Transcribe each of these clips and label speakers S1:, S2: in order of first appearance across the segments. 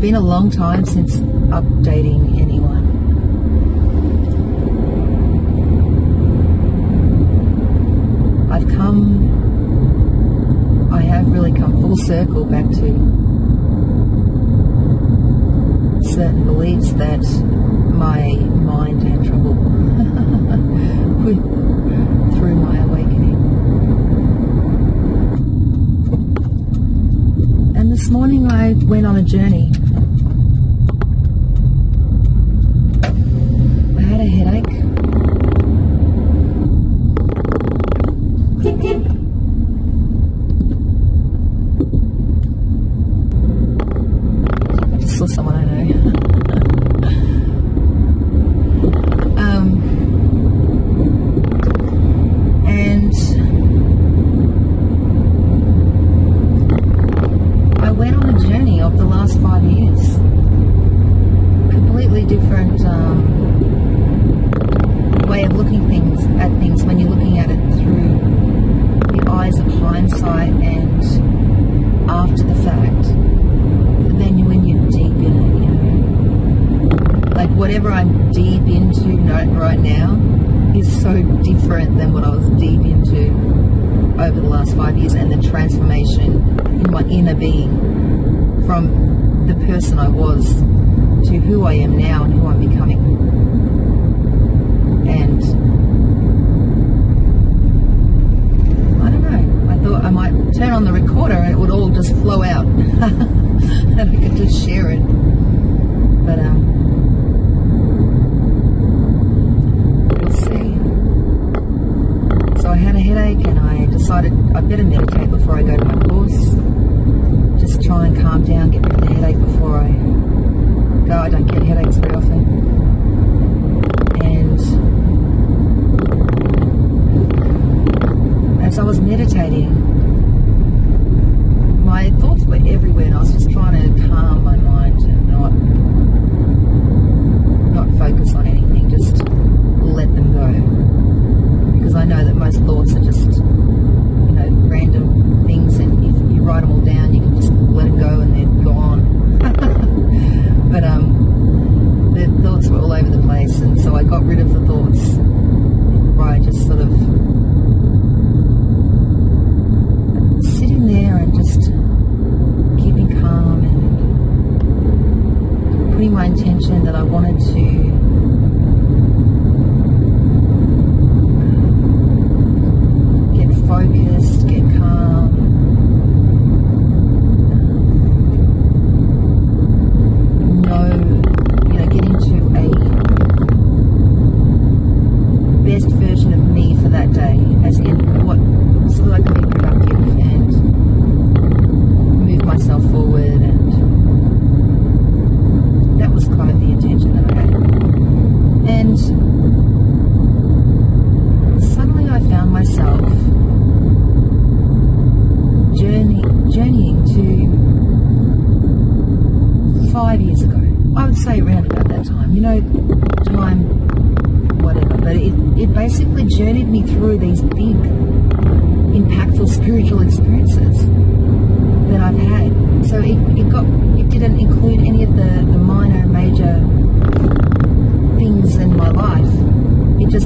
S1: been a long time since updating anyone. I've come, I have really come full circle back to certain beliefs that my mind had trouble with through my awakening. And this morning I went on a journey lugares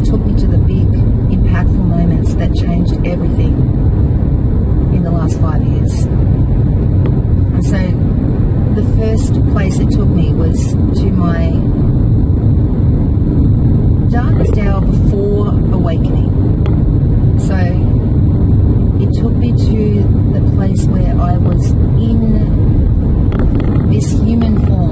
S1: took me to the big, impactful moments that changed everything in the last five years. And so the first place it took me was to my darkest hour before awakening. So it took me to the place where I was in this human form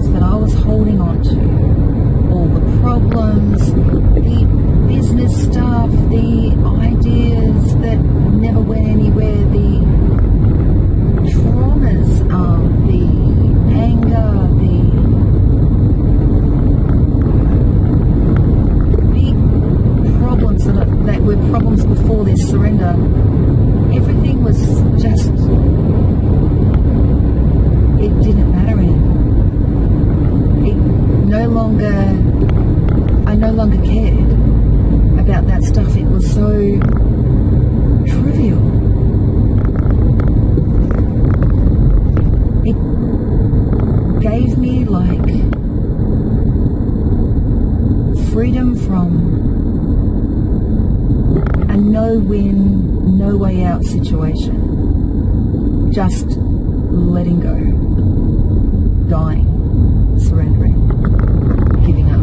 S1: that I was holding on to, all the problems, the business stuff, the ideas that never went anywhere, the traumas, um, the anger, the big problems that, are, that were problems before this surrender, everything was just, it didn't matter anymore. No longer, I no longer cared about that stuff. It was so trivial. It gave me like freedom from a no win, no way out situation. Just letting go, dying, surrendering, giving up.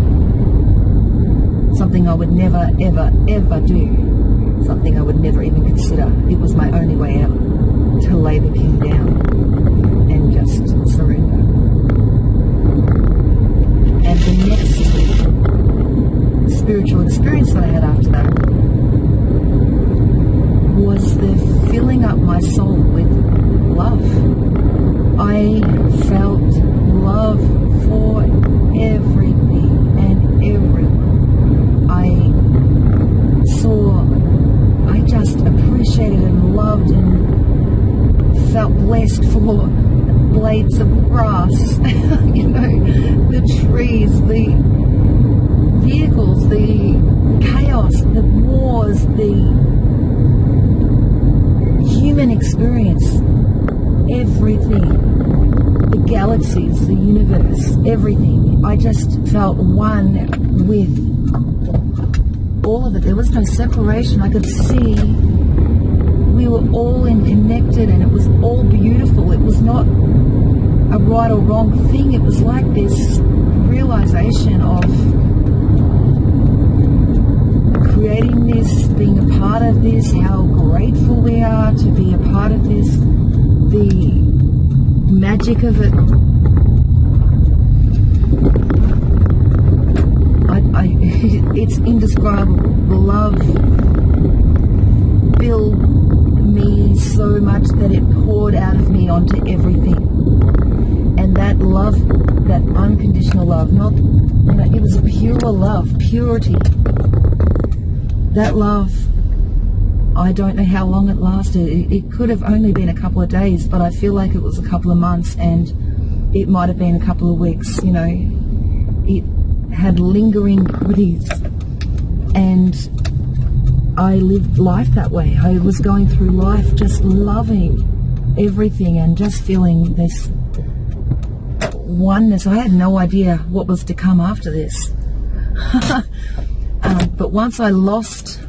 S1: Something I would never, ever, ever do. Something I would never even consider. It was my only way out to lay the king down and just surrender. And the next spiritual experience that I had after that was the filling up my soul with love. I felt love for everything and everyone. I saw, I just appreciated and loved and felt blessed for blades of grass, you know, the trees, the vehicles, the chaos, the wars, the human experience, everything, the galaxies, the universe, everything. I just felt one with all of it. There was no separation. I could see we were all interconnected and it was all beautiful. It was not a right or wrong thing. It was like this realization of creating this, being a part of this, how grateful we are to be a part of this, the magic of it. I, I, it's indescribable. Love filled me so much that it poured out of me onto everything. And that love, that unconditional love, not, you know, it was a pure love, purity. That love, I don't know how long it lasted. It, it could have only been a couple of days, but I feel like it was a couple of months and it might have been a couple of weeks, you know. It had lingering goodies. And I lived life that way. I was going through life just loving everything and just feeling this oneness. I had no idea what was to come after this. um, but once I lost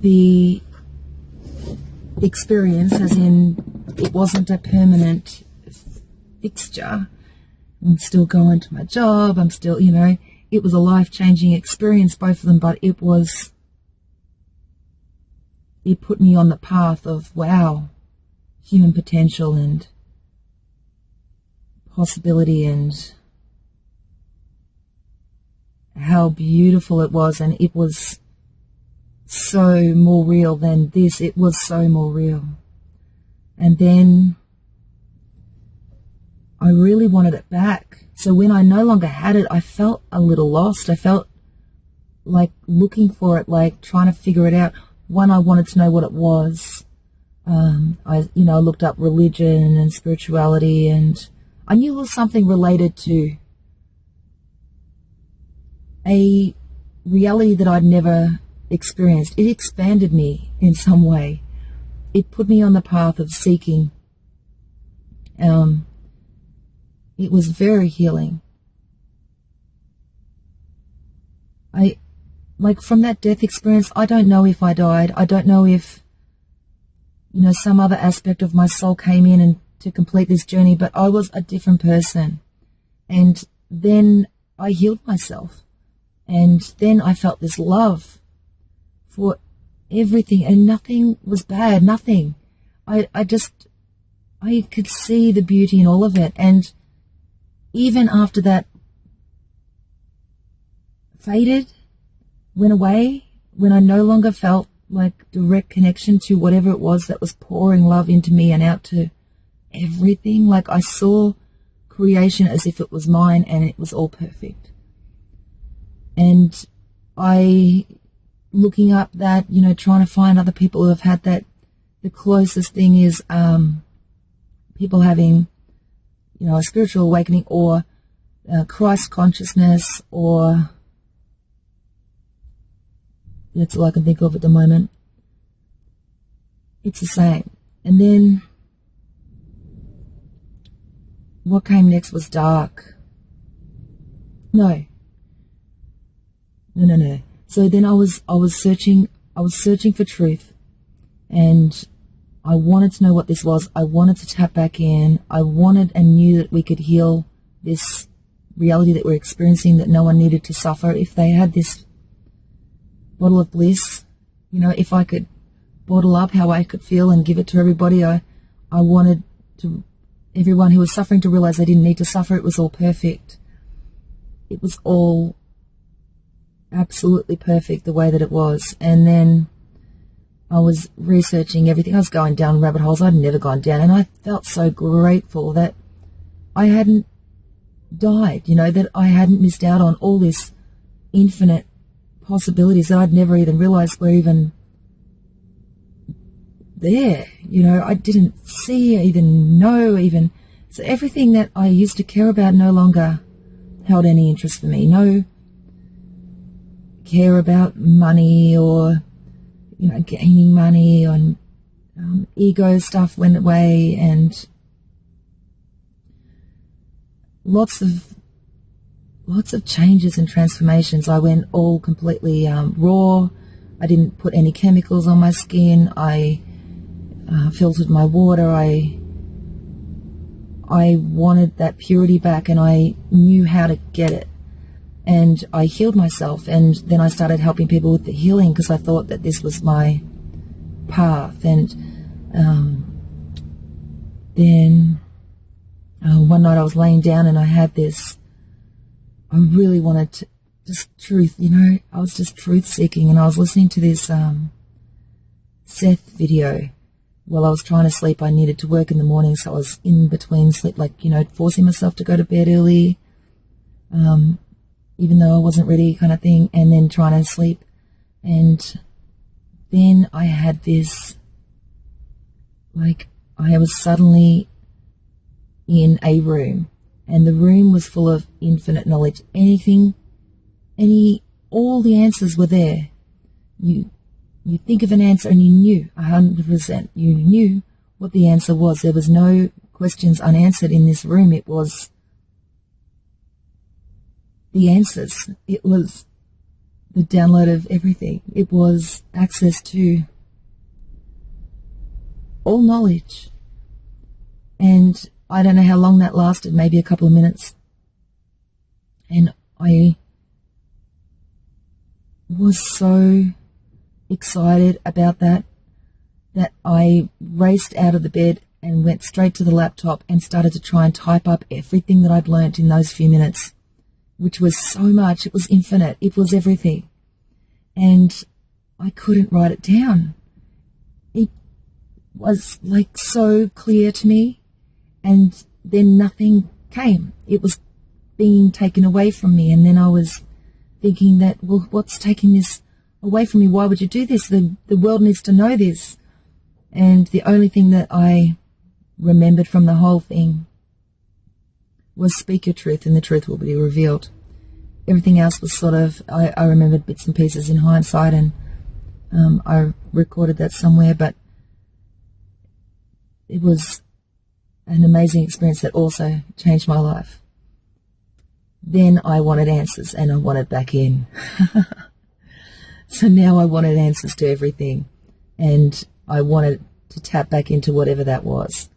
S1: the experience, as in it wasn't a permanent fixture, I'm still going to my job, I'm still, you know, it was a life changing experience, both of them, but it was, it put me on the path of wow, human potential and possibility and how beautiful it was. And it was so more real than this. It was so more real. And then I really wanted it back. So when I no longer had it, I felt a little lost. I felt like looking for it, like trying to figure it out. One, I wanted to know what it was. Um, I, you know, looked up religion and spirituality and I knew it was something related to a reality that I'd never experienced. It expanded me in some way. It put me on the path of seeking. Um, it was very healing. I, like from that death experience, I don't know if I died. I don't know if, you know, some other aspect of my soul came in and to complete this journey, but I was a different person. And then I healed myself. And then I felt this love for everything and nothing was bad, nothing. I, I just, I could see the beauty in all of it. And even after that faded, went away, when I no longer felt like direct connection to whatever it was that was pouring love into me and out to everything. Like I saw creation as if it was mine and it was all perfect. And I, looking up that, you know, trying to find other people who have had that, the closest thing is um, people having, you know, a spiritual awakening or uh, Christ consciousness or that's all I can think of at the moment. It's the same. And then what came next was dark. No. No, no, no. So then I was I was searching I was searching for truth and I wanted to know what this was. I wanted to tap back in. I wanted and knew that we could heal this reality that we're experiencing, that no one needed to suffer. If they had this bottle of bliss. You know, if I could bottle up how I could feel and give it to everybody, I, I wanted to everyone who was suffering to realize they didn't need to suffer. It was all perfect. It was all absolutely perfect the way that it was. And then I was researching everything. I was going down rabbit holes I'd never gone down. And I felt so grateful that I hadn't died, you know, that I hadn't missed out on all this infinite possibilities that I'd never even realized were even there. You know, I didn't see, even know, even. So everything that I used to care about no longer held any interest for me. No care about money or, you know, gaining money and um, ego stuff went away and lots of lots of changes and transformations. I went all completely um, raw. I didn't put any chemicals on my skin. I uh, filtered my water. I I wanted that purity back, and I knew how to get it. And I healed myself, and then I started helping people with the healing because I thought that this was my path. And um, then uh, one night I was laying down, and I had this I really wanted to just truth, you know, I was just truth seeking and I was listening to this um, Seth video while I was trying to sleep. I needed to work in the morning, so I was in between sleep, like, you know, forcing myself to go to bed early, um, even though I wasn't ready, kind of thing, and then trying to sleep. And then I had this, like, I was suddenly in a room and the room was full of infinite knowledge. Anything, any, all the answers were there. You, you think of an answer and you knew a hundred percent. You knew what the answer was. There was no questions unanswered in this room. It was the answers. It was the download of everything. It was access to all knowledge. And I don't know how long that lasted, maybe a couple of minutes. And I was so excited about that that I raced out of the bed and went straight to the laptop and started to try and type up everything that I'd learnt in those few minutes, which was so much. It was infinite. It was everything. And I couldn't write it down. It was like so clear to me and then nothing came. It was being taken away from me, and then I was thinking that, well, what's taking this away from me? Why would you do this? The the world needs to know this. And the only thing that I remembered from the whole thing was speak your truth, and the truth will be revealed. Everything else was sort of I, I remembered bits and pieces in hindsight, and um, I recorded that somewhere, but it was an amazing experience that also changed my life. Then I wanted answers and I wanted back in. so now I wanted answers to everything and I wanted to tap back into whatever that was.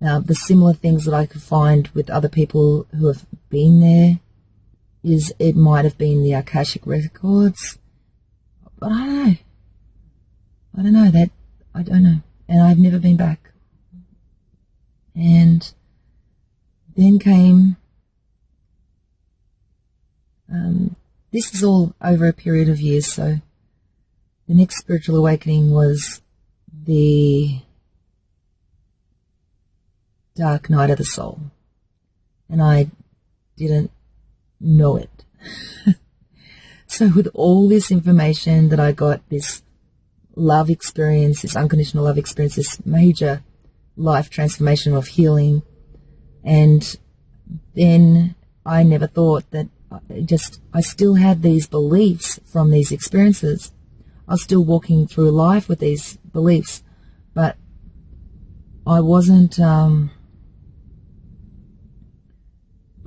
S1: Now, the similar things that I could find with other people who have been there is it might have been the Akashic records, but I don't know. I don't know that. I don't know, and I've never been back. And then came. Um, this is all over a period of years, so the next spiritual awakening was the dark night of the soul. And I didn't know it. so with all this information that I got, this love experience, this unconditional love experience, this major life transformation of healing, and then I never thought that I just I still had these beliefs from these experiences. I was still walking through life with these beliefs, but I wasn't um,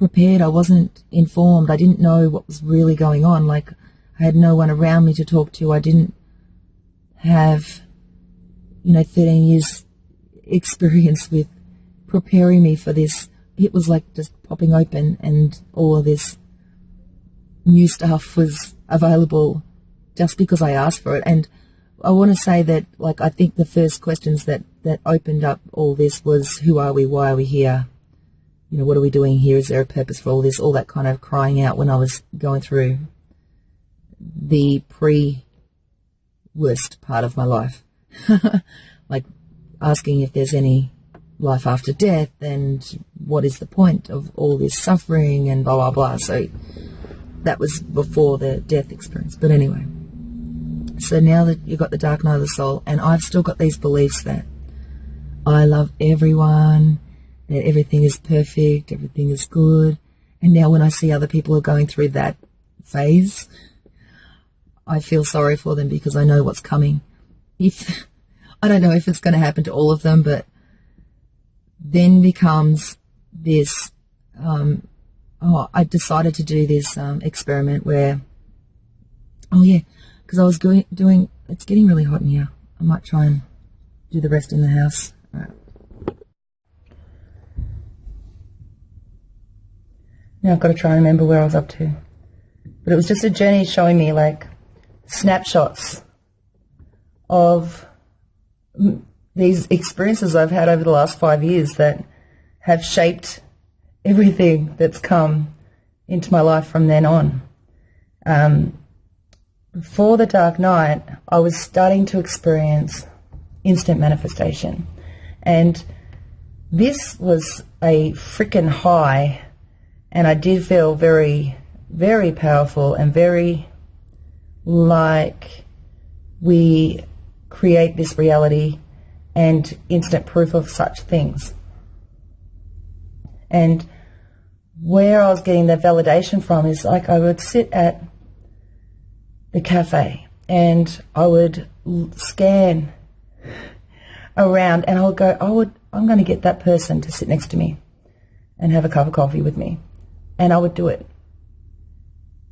S1: prepared. I wasn't informed. I didn't know what was really going on. Like, I had no one around me to talk to. I didn't have, you know, 13 years experience with preparing me for this. It was like just popping open and all of this new stuff was available just because I asked for it. And I want to say that, like, I think the first questions that, that opened up all this was, who are we? Why are we here? You know, what are we doing here? Is there a purpose for all this? All that kind of crying out when I was going through the pre worst part of my life. like asking if there's any life after death and what is the point of all this suffering and blah, blah, blah. So that was before the death experience. But anyway, so now that you've got the dark night of the soul, and I've still got these beliefs that I love everyone that everything is perfect, everything is good. And now when I see other people are going through that phase, I feel sorry for them because I know what's coming. If I don't know if it's going to happen to all of them, but then becomes this. Um, oh, I decided to do this um, experiment where. Oh yeah, because I was doing doing. It's getting really hot in here. I might try and do the rest in the house. Now I've got to try and remember where I was up to. But it was just a journey showing me like snapshots of these experiences I've had over the last five years that have shaped everything that's come into my life from then on. Um, before the dark night, I was starting to experience instant manifestation. And this was a freaking high and I did feel very, very powerful and very like we create this reality and instant proof of such things. And where I was getting the validation from is like I would sit at the cafe and I would scan around and I would go, I would, I'm going to get that person to sit next to me and have a cup of coffee with me and I would do it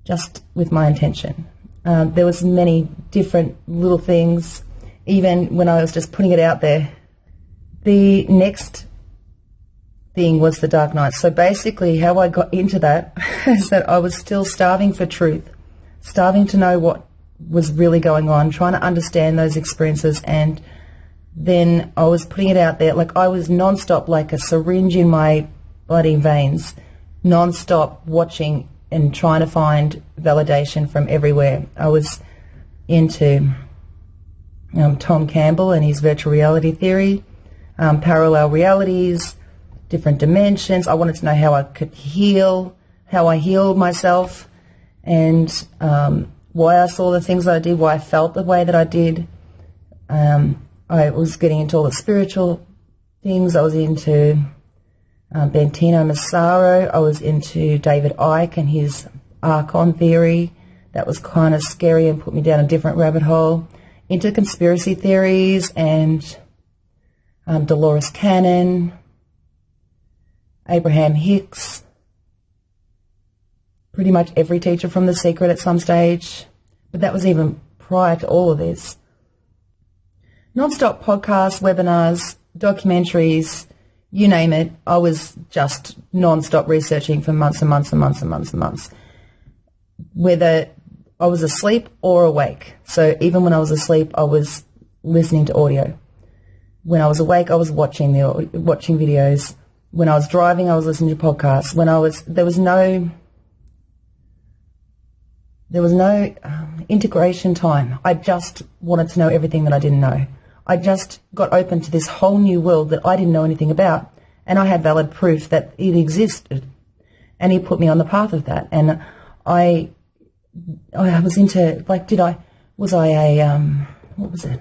S1: just with my intention. Um, there was many different little things, even when I was just putting it out there. The next thing was the Dark Night. So basically, how I got into that is that I was still starving for truth, starving to know what was really going on, trying to understand those experiences, and then I was putting it out there. Like I was nonstop, like a syringe in my bloody veins non-stop watching and trying to find validation from everywhere. I was into um, Tom Campbell and his virtual reality theory, um, parallel realities, different dimensions. I wanted to know how I could heal, how I healed myself, and um, why I saw the things I did, why I felt the way that I did. Um, I was getting into all the spiritual things. I was into um, Massaro. I was into David Icke and his Archon theory. That was kind of scary and put me down a different rabbit hole. Into conspiracy theories and um, Dolores Cannon, Abraham Hicks, pretty much every teacher from The Secret at some stage. But that was even prior to all of this. Non-stop podcasts, webinars, documentaries, you name it. I was just non-stop researching for months and months and months and months and months. Whether I was asleep or awake. So even when I was asleep, I was listening to audio. When I was awake, I was watching the watching videos. When I was driving, I was listening to podcasts. When I was there was no there was no um, integration time. I just wanted to know everything that I didn't know. I just got open to this whole new world that I didn't know anything about, and I had valid proof that it existed. And he put me on the path of that, and I, I was into like, did I? Was I a um, what was it?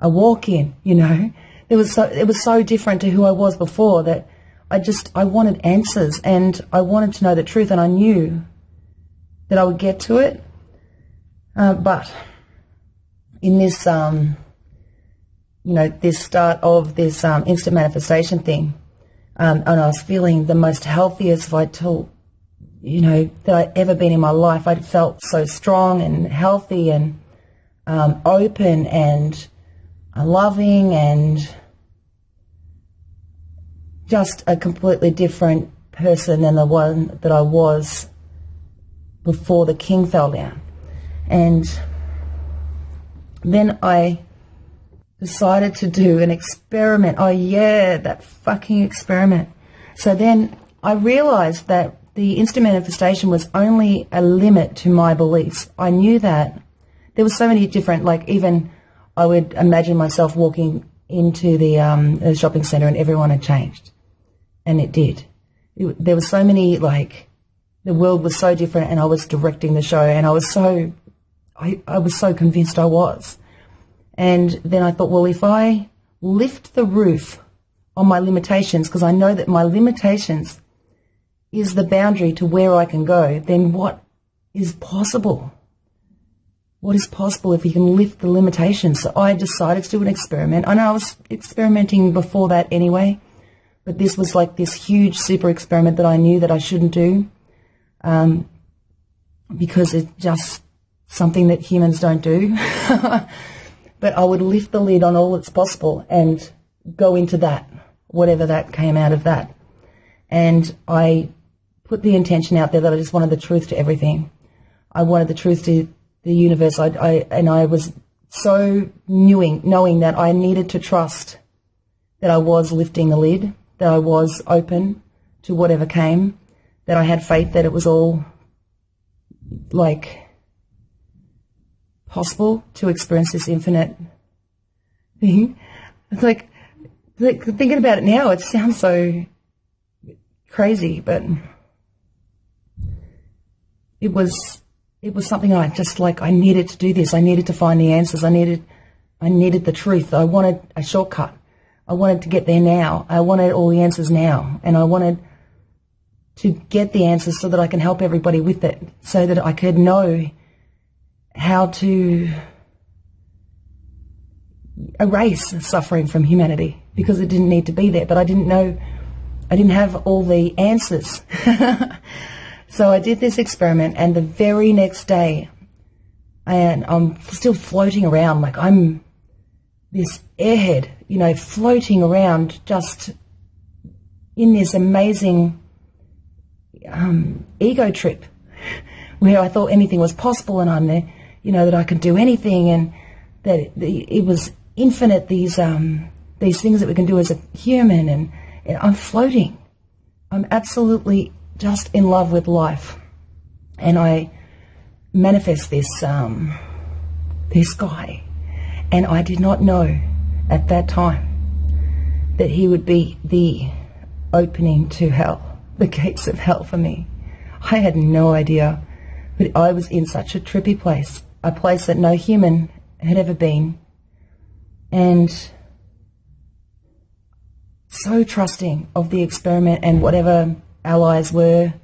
S1: A walk-in, you know? It was so it was so different to who I was before that I just I wanted answers and I wanted to know the truth, and I knew that I would get to it. Uh, but in this, um, you know, this start of this um, instant manifestation thing, um, and I was feeling the most healthiest, vital, you know, that I'd ever been in my life. I felt so strong and healthy and um, open and loving and just a completely different person than the one that I was before the king fell down. And then I decided to do an experiment. Oh, yeah, that fucking experiment. So then I realized that the instant manifestation was only a limit to my beliefs. I knew that there were so many different, like even I would imagine myself walking into the, um, the shopping center and everyone had changed. And it did. It, there were so many like the world was so different and I was directing the show and I was so I, I was so convinced I was. And then I thought, well, if I lift the roof on my limitations, because I know that my limitations is the boundary to where I can go, then what is possible? What is possible if you can lift the limitations? So I decided to do an experiment. I know I was experimenting before that anyway, but this was like this huge super experiment that I knew that I shouldn't do um, because it's just something that humans don't do. but I would lift the lid on all that's possible and go into that, whatever that came out of that. And I put the intention out there that I just wanted the truth to everything. I wanted the truth to the universe. I, I and I was so knowing, knowing that I needed to trust that I was lifting the lid, that I was open to whatever came, that I had faith that it was all like possible to experience this infinite thing. It's like, like thinking about it now, it sounds so crazy, but it was it was something I just like I needed to do this. I needed to find the answers. I needed I needed the truth. I wanted a shortcut. I wanted to get there now. I wanted all the answers now. And I wanted to get the answers so that I can help everybody with it, so that I could know how to erase suffering from humanity because it didn't need to be there. But I didn't know, I didn't have all the answers. so I did this experiment, and the very next day, and I'm still floating around like I'm this airhead, you know, floating around just in this amazing um, ego trip where I thought anything was possible and I'm there, you know, that I could do anything and that it, was infinite, these, um, these things that we can do as a human and, and I'm floating. I'm absolutely just in love with life. And I manifest this, um, this guy. And I did not know at that time that he would be the opening to hell the gates of hell for me. I had no idea, but I was in such a trippy place, a place that no human had ever been, and so trusting of the experiment and whatever allies were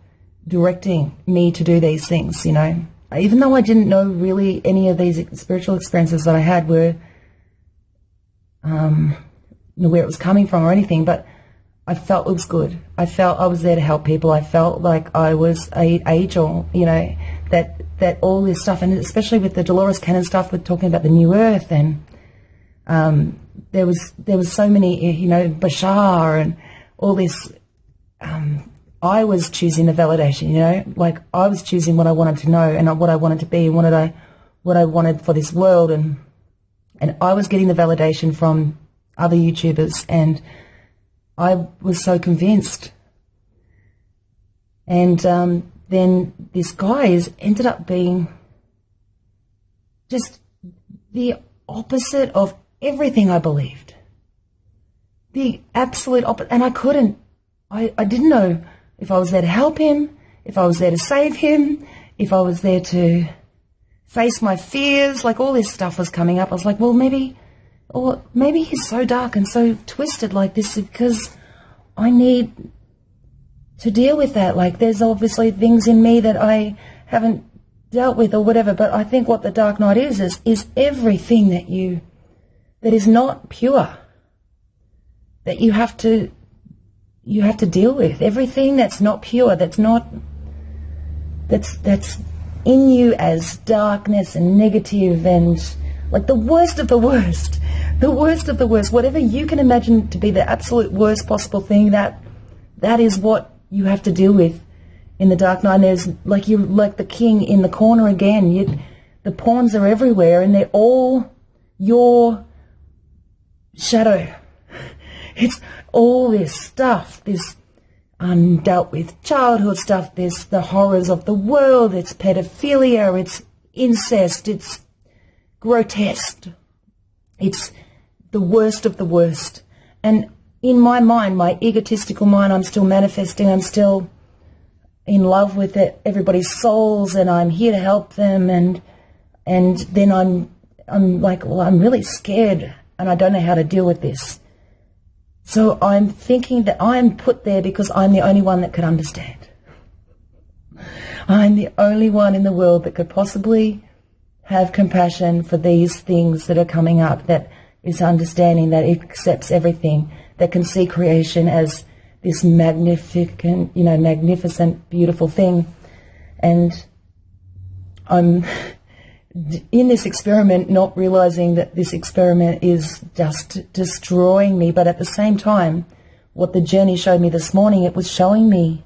S1: directing me to do these things, you know. Even though I didn't know really any of these spiritual experiences that I had were um, where it was coming from or anything, but I felt it was good. I felt I was there to help people. I felt like I was a angel, you know, that that all this stuff, and especially with the Dolores Cannon stuff, with talking about the new earth and um, there was there was so many, you know, Bashar and all this. Um, I was choosing the validation, you know, like I was choosing what I wanted to know and what I wanted to be and what I what I wanted for this world, and and I was getting the validation from other YouTubers, and I was so convinced. And um, then this guy is ended up being just the opposite of everything I believed. The absolute opposite. And I couldn't, I, I didn't know if I was there to help him, if I was there to save him, if I was there to face my fears, like all this stuff was coming up. I was like, well, maybe, or maybe he's so dark and so twisted like this because I need to deal with that. Like there's obviously things in me that I haven't dealt with or whatever, but I think what the dark night is, is, is everything that you, that is not pure, that you have to, you have to deal with. Everything that's not pure, that's not, that's, that's in you as darkness and negative and like the worst of the worst, the worst of the worst, whatever you can imagine to be the absolute worst possible thing, that, that is what you have to deal with in the Dark Night. There's like you're like the king in the corner again. You, the pawns are everywhere, and they're all your shadow. It's all this stuff, this undealt with childhood stuff. There's the horrors of the world. It's pedophilia. It's incest. It's grotesque. It's the worst of the worst. And in my mind, my egotistical mind, I'm still manifesting. I'm still in love with it, everybody's souls, and I'm here to help them. And and then I'm I'm like, well, I'm really scared, and I don't know how to deal with this. So I'm thinking that I'm put there because I'm the only one that could understand. I'm the only one in the world that could possibly have compassion for these things that are coming up, that is understanding that accepts everything, that can see creation as this magnificent, you know, magnificent, beautiful thing. And I'm in this experiment not realizing that this experiment is just destroying me, but at the same time, what the journey showed me this morning, it was showing me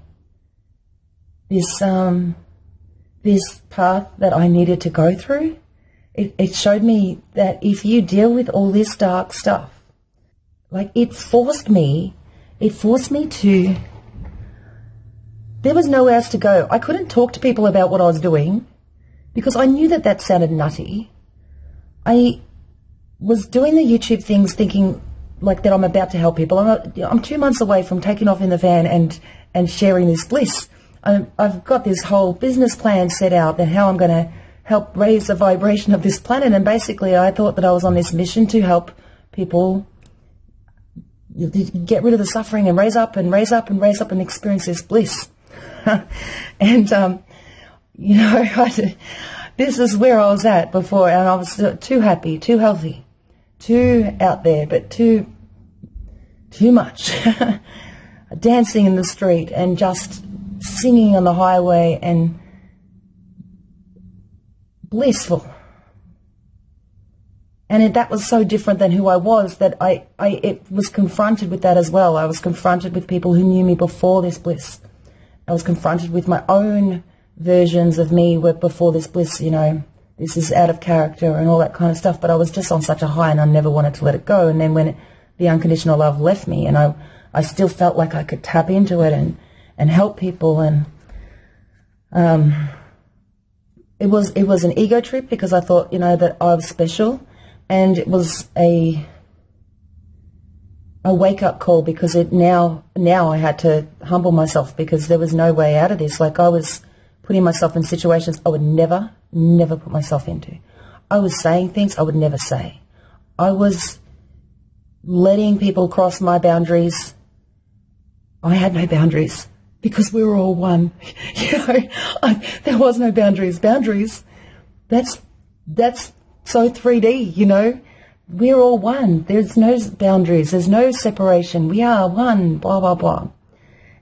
S1: this um, this path that I needed to go through. It, it showed me that if you deal with all this dark stuff, like it forced me it forced me to. There was nowhere else to go. I couldn't talk to people about what I was doing because I knew that that sounded nutty. I was doing the YouTube things thinking like that I'm about to help people. I'm, I'm two months away from taking off in the van and, and sharing this bliss. i have got this whole business plan set out and how I'm going to help raise the vibration of this planet. And basically, I thought that I was on this mission to help people get rid of the suffering and raise up and raise up and raise up and experience this bliss. and, um, you know, this is where I was at before, and I was too happy, too healthy, too out there, but too, too much. Dancing in the street and just singing on the highway and blissful and it, that was so different than who I was that I, I it was confronted with that as well. I was confronted with people who knew me before this bliss. I was confronted with my own versions of me before this bliss, you know, this is out of character and all that kind of stuff. But I was just on such a high and I never wanted to let it go. And then when the unconditional love left me and I, I still felt like I could tap into it and, and help people and, um, it was, it was an ego trip because I thought, you know, that I was special and it was a a wake up call because it now now I had to humble myself because there was no way out of this. Like I was putting myself in situations I would never, never put myself into. I was saying things I would never say. I was letting people cross my boundaries. I had no boundaries because we were all one. you know, I, there was no boundaries. Boundaries. That's that's so 3D, you know, we're all one. There's no boundaries. There's no separation. We are one, blah, blah, blah.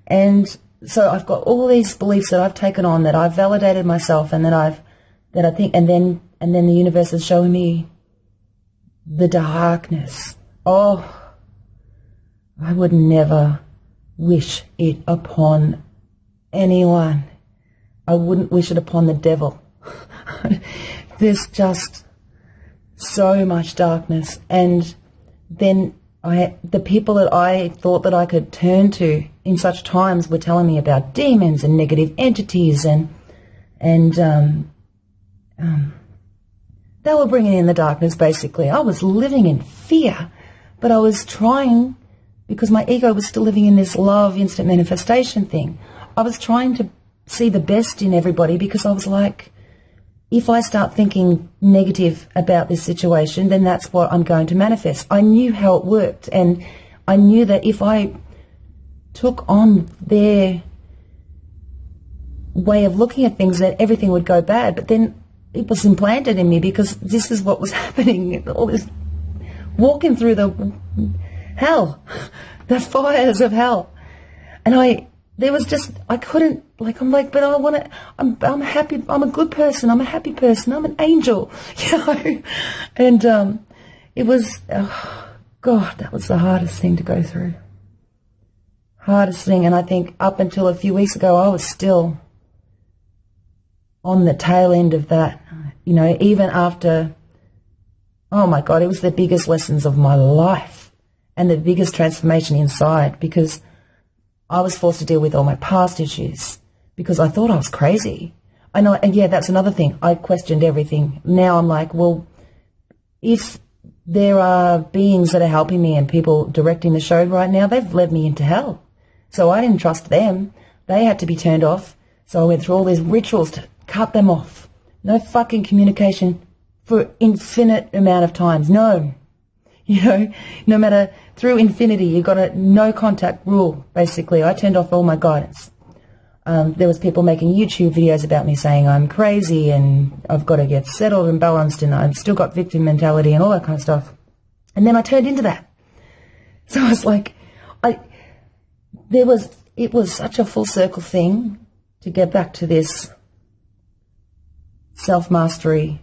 S1: And so I've got all these beliefs that I've taken on that I've validated myself and that I've, that I think, and then, and then the universe is showing me the darkness oh, I would never wish it upon anyone. I wouldn't wish it upon the devil. There's just so much darkness. And then I, the people that I thought that I could turn to in such times were telling me about demons and negative entities and, and, um, um, they were bringing in the darkness basically. I was living in fear, but I was trying because my ego was still living in this love instant manifestation thing. I was trying to see the best in everybody because I was like, if I start thinking negative about this situation, then that's what I'm going to manifest. I knew how it worked and I knew that if I took on their way of looking at things that everything would go bad. But then it was implanted in me because this is what was happening. All this walking through the hell, the fires of hell. And I, there was just, I couldn't, like, I'm like, but I want to, I'm, I'm happy, I'm a good person, I'm a happy person, I'm an angel, you know? And, um, it was, oh, God, that was the hardest thing to go through. Hardest thing. And I think up until a few weeks ago, I was still on the tail end of that, you know, even after, oh my God, it was the biggest lessons of my life and the biggest transformation inside because I was forced to deal with all my past issues because I thought I was crazy. I know, and yeah, that's another thing. I questioned everything. Now I'm like, well, if there are beings that are helping me and people directing the show right now, they've led me into hell. So I didn't trust them. They had to be turned off. So I went through all these rituals to cut them off. No fucking communication for infinite amount of times. No. You know, no matter through infinity, you got a no contact rule, basically. I turned off all my guidance. Um, there was people making YouTube videos about me saying I'm crazy and I've got to get settled and balanced and I've still got victim mentality and all that kind of stuff. And then I turned into that. So I was like, I, there was, it was such a full circle thing to get back to this self-mastery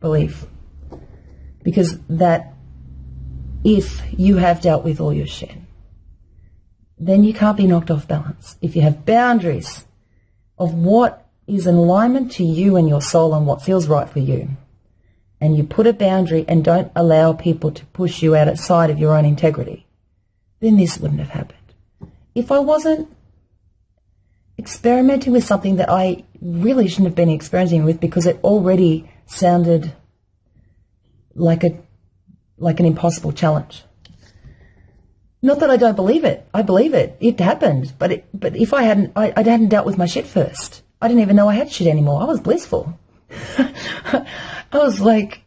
S1: belief because that if you have dealt with all your shit. Then you can't be knocked off balance. If you have boundaries of what is in alignment to you and your soul and what feels right for you, and you put a boundary and don't allow people to push you out outside of your own integrity, then this wouldn't have happened. If I wasn't experimenting with something that I really shouldn't have been experimenting with because it already sounded like a like an impossible challenge. Not that I don't believe it. I believe it. It happened. But it, but if I hadn't, I, I hadn't dealt with my shit first. I didn't even know I had shit anymore. I was blissful. I was like,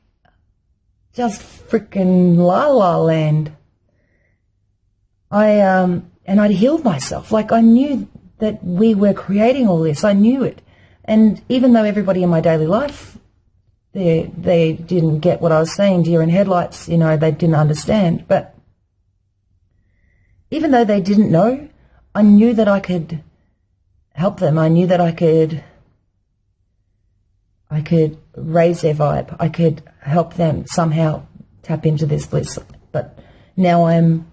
S1: just freaking la la land. I, um, and I'd healed myself. Like I knew that we were creating all this. I knew it. And even though everybody in my daily life they they didn't get what I was saying, deer in headlights, you know, they didn't understand. But even though they didn't know, I knew that I could help them. I knew that I could I could raise their vibe. I could help them somehow tap into this bliss. But now I'm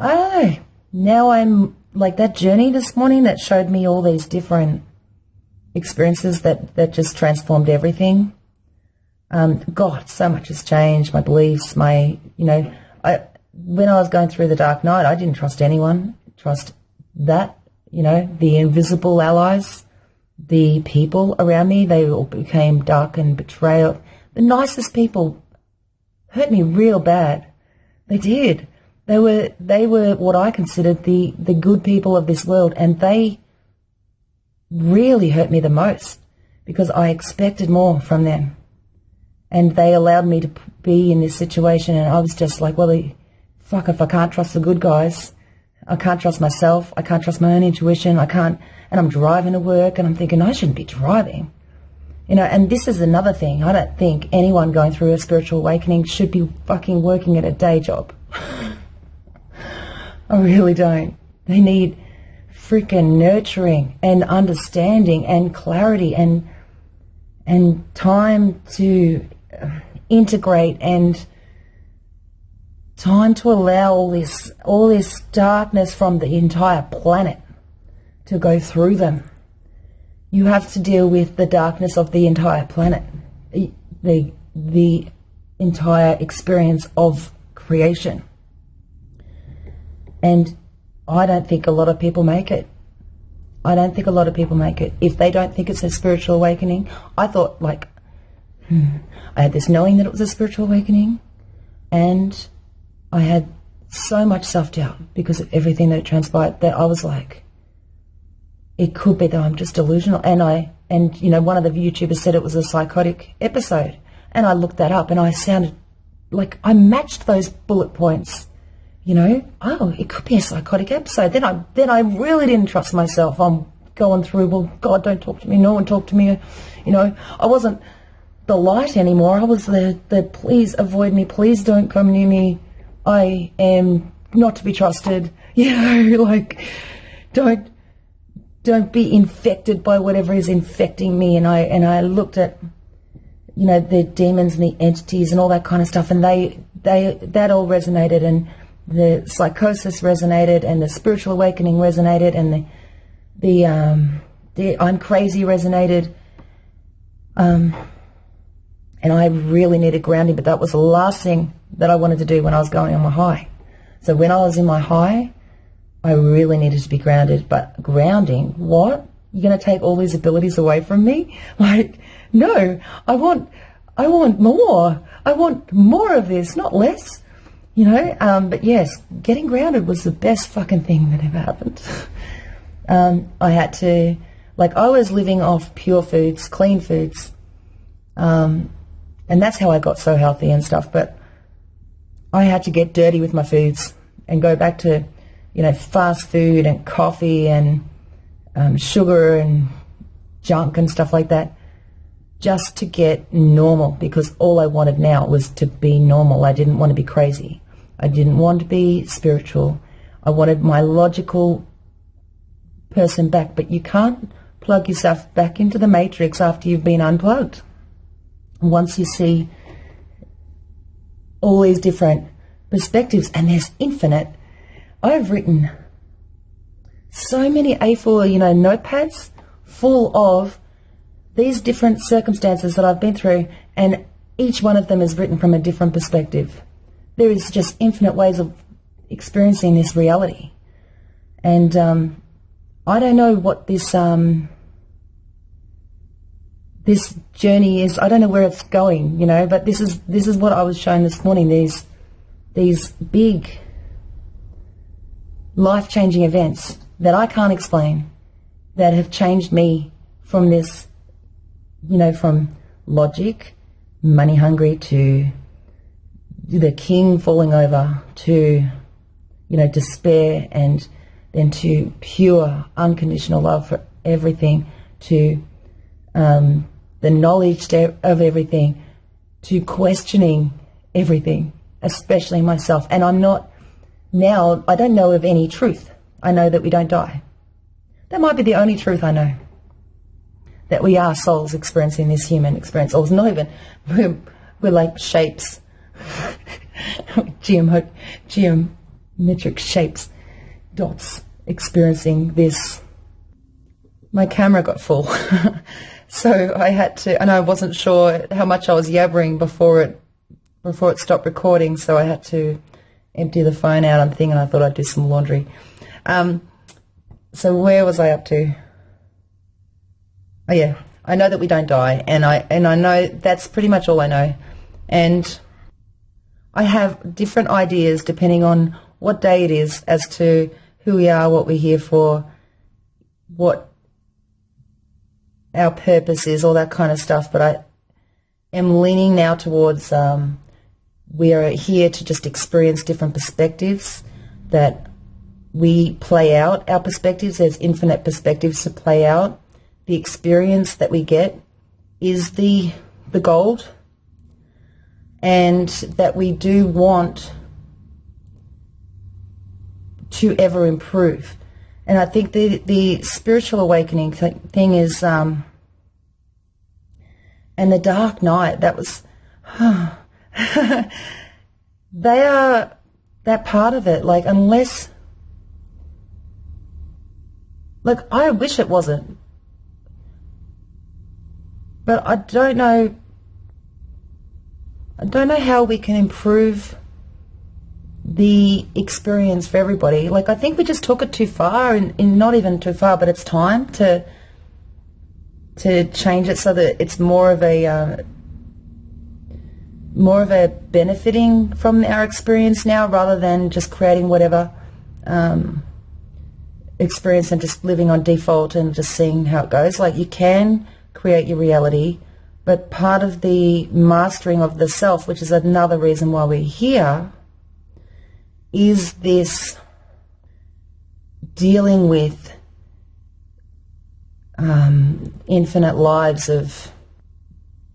S1: I don't know. Now I'm like that journey this morning that showed me all these different experiences that, that just transformed everything. Um, God, so much has changed. My beliefs, my, you know, I, when I was going through the dark night, I didn't trust anyone. Trust that, you know, the invisible allies, the people around me, they all became dark and betrayal. The nicest people hurt me real bad. They did. They were, they were what I considered the, the good people of this world and they really hurt me the most because I expected more from them and they allowed me to be in this situation and I was just like, well, fuck if I can't trust the good guys. I can't trust myself. I can't trust my own intuition. I can't, and I'm driving to work and I'm thinking I shouldn't be driving. You know, and this is another thing. I don't think anyone going through a spiritual awakening should be fucking working at a day job. I really don't. They need freaking nurturing and understanding and clarity and and time to integrate and time to allow all this all this darkness from the entire planet to go through them. You have to deal with the darkness of the entire planet, the the entire experience of creation. And I don't think a lot of people make it. I don't think a lot of people make it. If they don't think it's a spiritual awakening, I thought like I had this knowing that it was a spiritual awakening, and I had so much self doubt because of everything that transpired that I was like, it could be that I'm just delusional. And I and you know one of the YouTubers said it was a psychotic episode, and I looked that up, and I sounded like I matched those bullet points you know, oh, it could be a psychotic episode. Then I then I really didn't trust myself. I'm going through, well, God, don't talk to me. No one talk to me. You know, I wasn't the light anymore. I was the, the please avoid me. Please don't come near me. I am not to be trusted. You know, like don't don't be infected by whatever is infecting me. And I and I looked at you know the demons and the entities and all that kind of stuff, and they they that all resonated and the psychosis resonated and the spiritual awakening resonated and the the um, the I'm crazy resonated. Um, and I really needed grounding, but that was the last thing that I wanted to do when I was going on my high. So when I was in my high, I really needed to be grounded. But grounding, what? You're going to take all these abilities away from me? Like, no, I want, I want more. I want more of this, not less you know. Um, but yes, getting grounded was the best fucking thing that ever happened. um, I had to, like, I was living off pure foods, clean foods, um, and that's how I got so healthy and stuff. But I had to get dirty with my foods and go back to, you know, fast food and coffee and um, sugar and junk and stuff like that just to get normal because all I wanted now was to be normal. I didn't want to be crazy. I didn't want to be spiritual. I wanted my logical person back, but you can't plug yourself back into the matrix after you've been unplugged. Once you see all these different perspectives, and there's infinite, I've written so many A4, you know, notepads full of these different circumstances that I've been through, and each one of them is written from a different perspective there is just infinite ways of experiencing this reality. And um, I don't know what this um, this journey is. I don't know where it's going, you know. But this is this is what I was shown this morning. These these big life changing events that I can't explain that have changed me from this, you know, from logic, money hungry to the king falling over to, you know, despair and then to pure unconditional love for everything, to um, the knowledge of everything, to questioning everything, especially myself. And I'm not now, I don't know of any truth. I know that we don't die. That might be the only truth I know. That we are souls experiencing this human experience. Or it's not even, we're, we're like shapes geometric, geometric shapes, dots, experiencing this. My camera got full, so I had to, and I wasn't sure how much I was yabbering before it before it stopped recording, so I had to empty the phone out and thing, and I thought I'd do some laundry. Um, so where was I up to? Oh yeah, I know that we don't die, and I and I know that's pretty much all I know, and I have different ideas depending on what day it is as to who we are, what we're here for, what our purpose is, all that kind of stuff. But I am leaning now towards um, we are here to just experience different perspectives that we play out our perspectives. There's infinite perspectives to play out. The experience that we get is the the gold and that we do want to ever improve. And I think the, the spiritual awakening th- thing is, um, and the dark night, that was, they are that part of it. Like, unless, like, I wish it wasn't. But I don't know, I don't know how we can improve the experience for everybody. Like, I think we just took it too far, and, not even too far, but it's time to to change it so that it's more of a uh, more of a benefiting from our experience now rather than just creating whatever um, experience and just living on default and just seeing how it goes. Like you can create your reality, but part of the mastering of the self, which is another reason why we're here, is this dealing with um, infinite lives of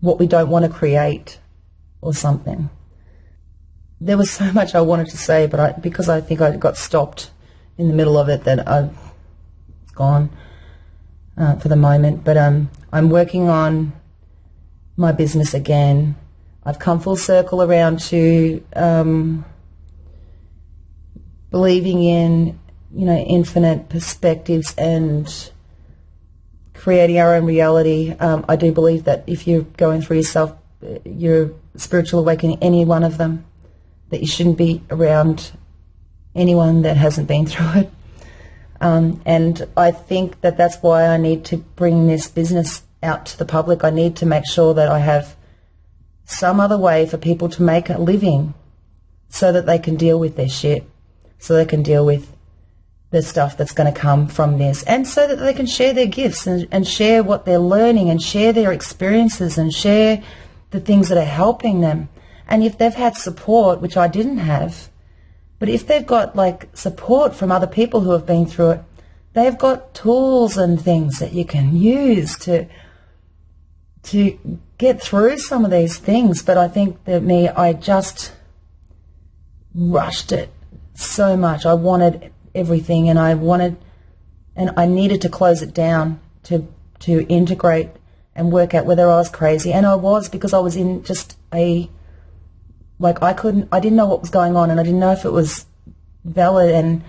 S1: what we don't want to create or something. There was so much I wanted to say, but I, because I think I got stopped in the middle of it, that I've gone uh, for the moment. But um, I'm working on my business again. I've come full circle around to um, believing in, you know, infinite perspectives and creating our own reality. Um, I do believe that if you're going through yourself, your spiritual awakening, any one of them, that you shouldn't be around anyone that hasn't been through it. Um, and I think that that's why I need to bring this business out to the public. I need to make sure that I have some other way for people to make a living so that they can deal with their shit, so they can deal with the stuff that's going to come from this and so that they can share their gifts and, and share what they're learning and share their experiences and share the things that are helping them. And if they've had support, which I didn't have, but if they've got like support from other people who have been through it, they've got tools and things that you can use to to get through some of these things. But I think that me, I just rushed it so much. I wanted everything, and I wanted, and I needed to close it down to to integrate and work out whether I was crazy, and I was because I was in just a like I couldn't, I didn't know what was going on, and I didn't know if it was valid, and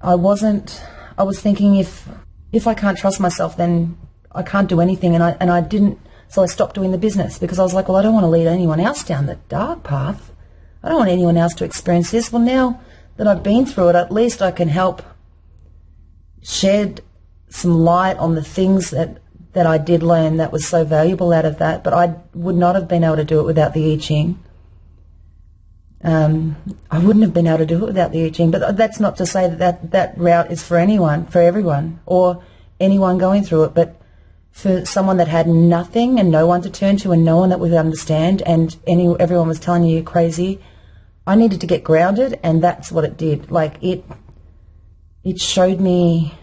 S1: I wasn't. I was thinking if if I can't trust myself, then I can't do anything, and I and I didn't. So I stopped doing the business because I was like, well, I don't want to lead anyone else down the dark path. I don't want anyone else to experience this. Well, now that I've been through it, at least I can help shed some light on the things that, that I did learn that was so valuable out of that. But I would not have been able to do it without the I Ching. Um, I wouldn't have been able to do it without the I Ching. But that's not to say that, that that route is for anyone, for everyone, or anyone going through it. But for someone that had nothing and no one to turn to and no one that would understand and any everyone was telling you you're crazy I needed to get grounded, and that's what it did. Like it, it showed me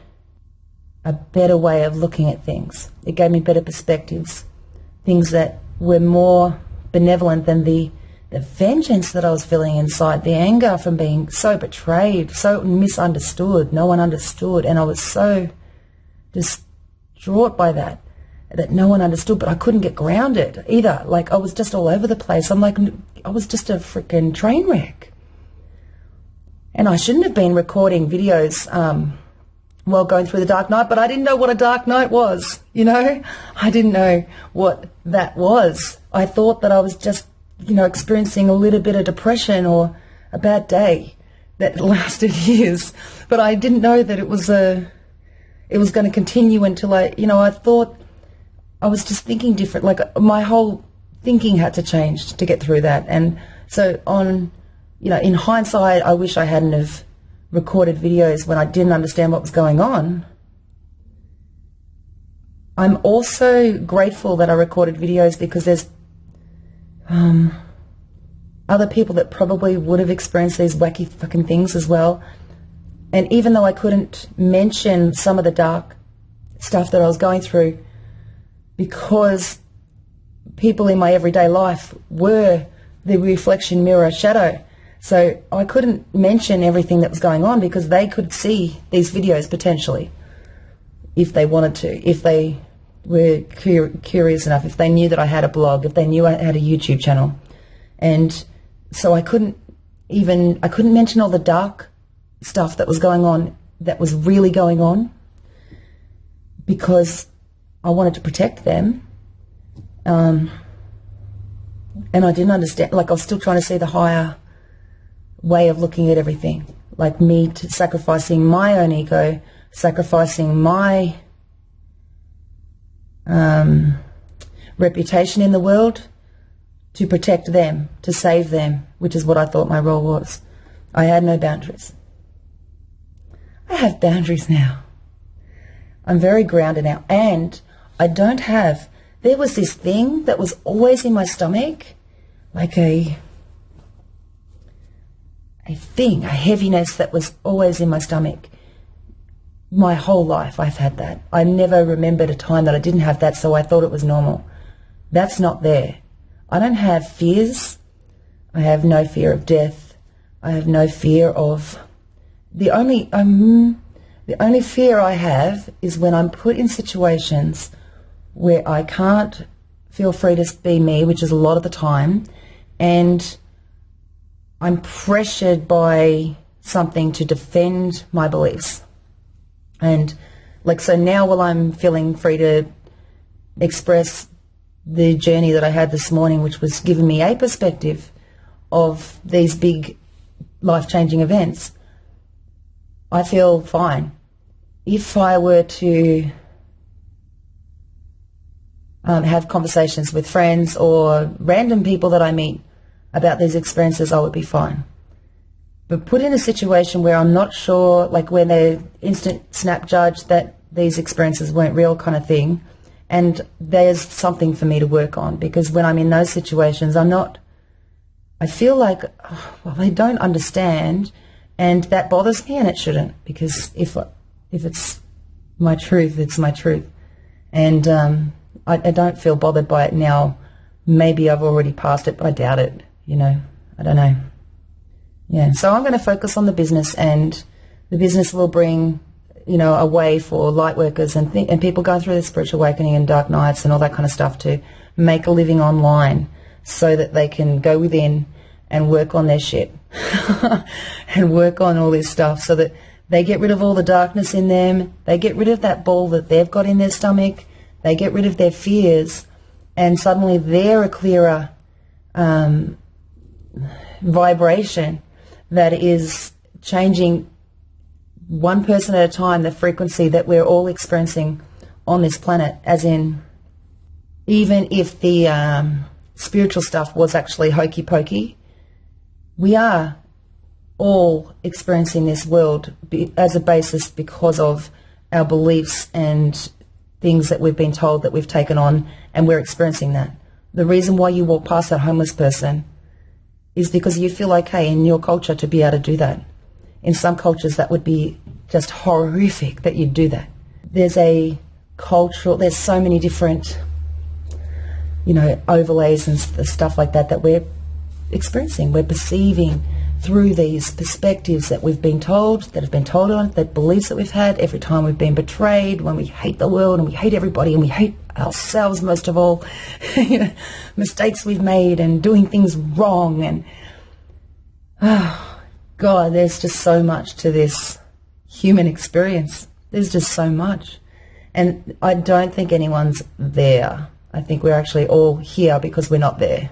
S1: a better way of looking at things. It gave me better perspectives, things that were more benevolent than the the vengeance that I was feeling inside, the anger from being so betrayed, so misunderstood, no one understood, and I was so distraught by that that no one understood, but I couldn't get grounded either. Like I was just all over the place. I'm like, I was just a freaking train wreck. And I shouldn't have been recording videos um, while going through the dark night, but I didn't know what a dark night was, you know? I didn't know what that was. I thought that I was just, you know, experiencing a little bit of depression or a bad day that lasted years. But I didn't know that it was a, it was going to continue until I, you know, I thought I was just thinking different. Like my whole thinking had to change to get through that. And so on, you know, in hindsight, I wish I hadn't have recorded videos when I didn't understand what was going on. I'm also grateful that I recorded videos because there's um, other people that probably would have experienced these wacky fucking things as well. And even though I couldn't mention some of the dark stuff that I was going through, because people in my everyday life were the reflection mirror shadow. So I couldn't mention everything that was going on because they could see these videos potentially if they wanted to, if they were cur curious enough, if they knew that I had a blog, if they knew I had a YouTube channel. And so I couldn't even, I couldn't mention all the dark stuff that was going on, that was really going on, because I wanted to protect them. Um, and I didn't understand, like I was still trying to see the higher way of looking at everything. Like me sacrificing my own ego, sacrificing my um, reputation in the world to protect them, to save them, which is what I thought my role was. I had no boundaries. I have boundaries now. I'm very grounded now. And I don't have, there was this thing that was always in my stomach, like a, a thing, a heaviness that was always in my stomach. My whole life I've had that. I never remembered a time that I didn't have that, so I thought it was normal. That's not there. I don't have fears. I have no fear of death. I have no fear of the only um, the only fear I have is when I'm put in situations where I can't feel free to be me, which is a lot of the time, and I'm pressured by something to defend my beliefs. And like so now while I'm feeling free to express the journey that I had this morning, which was giving me a perspective of these big life changing events, I feel fine. If I were to um, have conversations with friends or random people that I meet about these experiences, I would be fine. But put in a situation where I'm not sure, like when they instant snap judge that these experiences weren't real kind of thing, and there's something for me to work on because when I'm in those situations, I'm not, I feel like, well, they don't understand and that bothers me, and it shouldn't, because if if it's my truth, it's my truth, and um, I, I don't feel bothered by it now. Maybe I've already passed it, but I doubt it. You know, I don't know. Yeah, so I'm going to focus on the business, and the business will bring you know, a way for light workers and, th- and people going through the spiritual awakening and dark nights and all that kind of stuff to make a living online so that they can go within and work on their shit and work on all this stuff so that they get rid of all the darkness in them, they get rid of that ball that they've got in their stomach, they get rid of their fears, and suddenly they're a clearer um, vibration that is changing one person at a time the frequency that we're all experiencing on this planet, as in, even if the um, spiritual stuff was actually hokey pokey, we are all experiencing this world as a basis because of our beliefs and things that we've been told that we've taken on and we're experiencing that. The reason why you walk past that homeless person is because you feel okay in your culture to be able to do that. In some cultures that would be just horrific that you'd do that. There's a cultural, there's so many different, you know, overlays and stuff like that that we're experiencing. We're perceiving through these perspectives that we've been told, that have been told on, that beliefs that we've had every time we've been betrayed, when we hate the world and we hate everybody and we hate ourselves most of all, you know, mistakes we've made and doing things wrong and oh, God, there's just so much to this human experience. There's just so much. And I don't think anyone's there. I think we're actually all here because we're not there.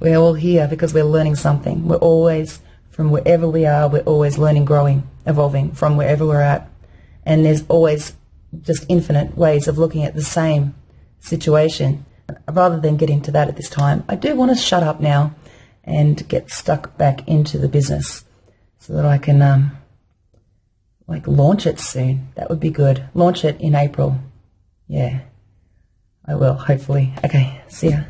S1: We're all here because we're learning something. We're always, from wherever we are, we're always learning, growing, evolving from wherever we're at. And there's always just infinite ways of looking at the same situation. Rather than get into that at this time, I do want to shut up now and get stuck back into the business so that I can um, like launch it soon. That would be good. Launch it in April. Yeah, I will, hopefully. Okay, see ya.